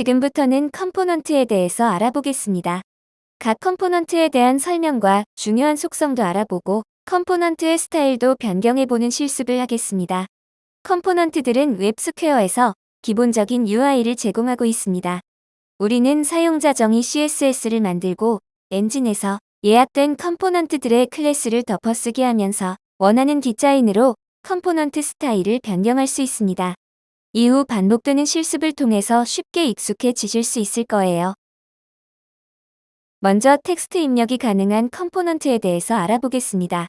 지금부터는 component에 대해서 알아보겠습니다. 각 component에 대한 설명과 중요한 속성도 알아보고 component의 스타일도 변경해보는 실습을 하겠습니다. component들은 웹스퀘어에서 기본적인 UI를 제공하고 있습니다. 우리는 사용자 정의 CSS를 만들고 엔진에서 예약된 component들의 클래스를 덮어쓰기 하면서 원하는 디자인으로 component 스타일을 변경할 수 있습니다. 이후 반복되는 실습을 통해서 쉽게 익숙해지실 수 있을 거예요. 먼저 텍스트 입력이 가능한 component에 대해서 알아보겠습니다.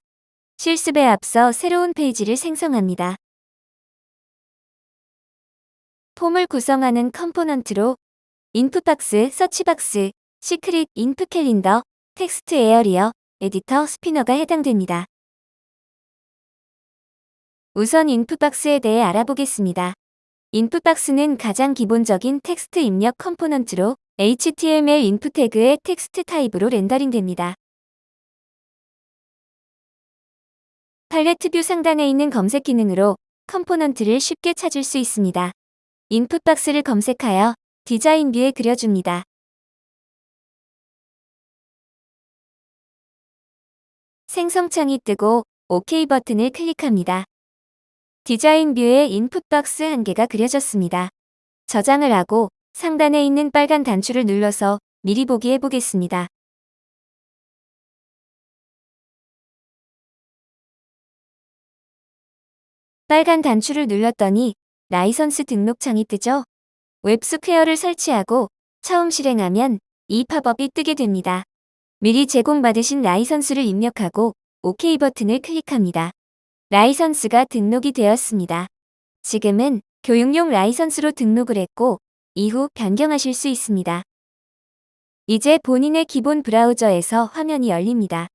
실습에 앞서 새로운 페이지를 생성합니다. 폼을 구성하는 component로 input box, search box, secret, input calendar, textarea, editor, spinner가 해당됩니다. 우선 input box에 대해 알아보겠습니다. input box는 가장 기본적인 텍스트 입력 component로 HTML input 태그의 text type으로 rendering됩니다. 팔레트 view 상단에 있는 검색 기능으로 component를 쉽게 찾을 수 있습니다. input box를 검색하여 디자인 view에 그려줍니다. 생성창이 뜨고 OK 버튼을 클릭합니다. 디자인 view에 input box 한 개가 그려졌습니다. 저장을 하고 상단에 있는 빨간 단추를 눌러서 미리 보기 해보겠습니다. 빨간 단추를 눌렀더니 라이선스 등록창이 뜨죠? 웹스퀘어를 설치하고 처음 실행하면 이 팝업이 뜨게 됩니다. 미리 제공받으신 라이선스를 입력하고 OK 버튼을 클릭합니다. 라이선스가 등록이 되었습니다. 지금은 교육용 라이선스로 등록을 했고 이후 변경하실 수 있습니다. 이제 본인의 기본 브라우저에서 화면이 열립니다.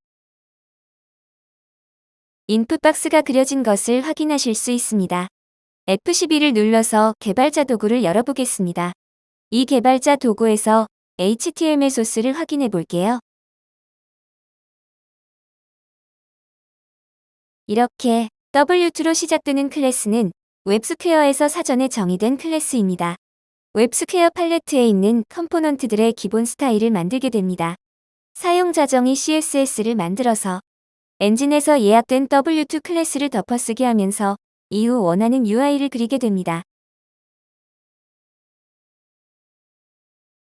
인풋 박스가 그려진 것을 확인하실 수 있습니다. F12를 눌러서 개발자 도구를 열어보겠습니다. 이 개발자 도구에서 HTML 소스를 확인해 볼게요. 이렇게 W2로 시작되는 클래스는 웹스퀘어에서 사전에 정의된 클래스입니다. 웹스퀘어 팔레트에 있는 component들의 기본 스타일을 만들게 됩니다. 사용자 정의 CSS를 만들어서 엔진에서 예약된 W2 클래스를 덮어쓰기 하면서 이후 원하는 UI를 그리게 됩니다.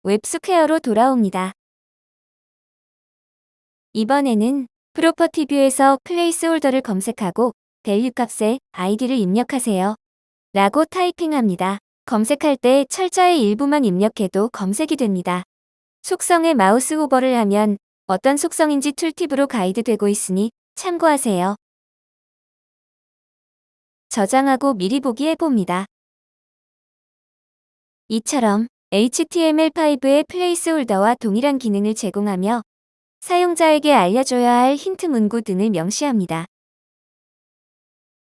웹스퀘어로 돌아옵니다. 이번에는 property view에서 placeholder를 검색하고 value 값에 아이디를 입력하세요. 라고 타이핑합니다. 검색할 때 철자의 일부만 입력해도 검색이 됩니다. 속성에 mouse hover를 하면 어떤 속성인지 tooltip으로 가이드되고 있으니 참고하세요. 저장하고 미리 보기 해봅니다. 이처럼 HTML5의 placeholder와 동일한 기능을 제공하며 사용자에게 알려줘야 할 힌트 문구 등을 명시합니다.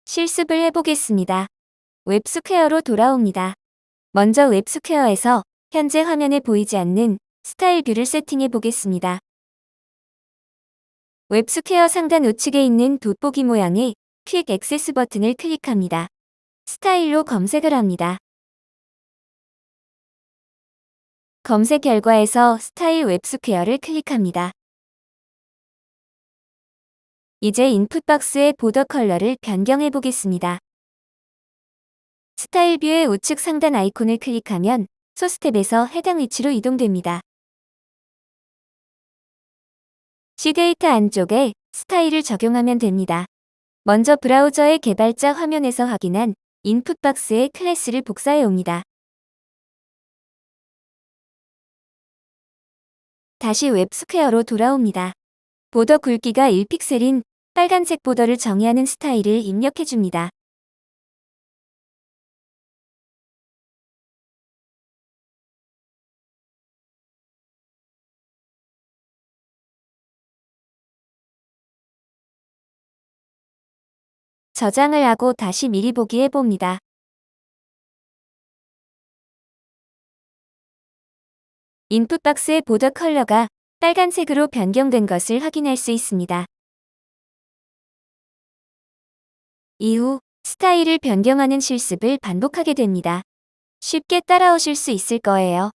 실습을 해보겠습니다. 웹스퀘어로 돌아옵니다. 먼저 웹스퀘어에서 현재 화면에 보이지 않는 스타일 view를 세팅해 보겠습니다. 웹스퀘어 상단 우측에 있는 돋보기 모양의 Quick Access 버튼을 클릭합니다. 스타일로 검색을 합니다. 검색 결과에서 스타일 웹스퀘어를 클릭합니다. 이제 input box의 border color를 변경해 보겠습니다. 스타일 view의 우측 상단 아이콘을 클릭하면 소스 탭에서 해당 위치로 이동됩니다. CDATA 안쪽에 스타일을 적용하면 됩니다. 먼저 브라우저의 개발자 화면에서 확인한 input box의 class를 복사해 옵니다. 다시 웹스퀘어로 돌아옵니다. border 굵기가 1픽셀인 빨간색 border를 정의하는 스타일을 입력해줍니다. 저장을 하고 다시 미리 보기 해봅니다. 인풋 박스의 보더 컬러가 빨간색으로 변경된 것을 확인할 수 있습니다. 이후 스타일을 변경하는 실습을 반복하게 됩니다. 쉽게 따라오실 수 있을 거예요.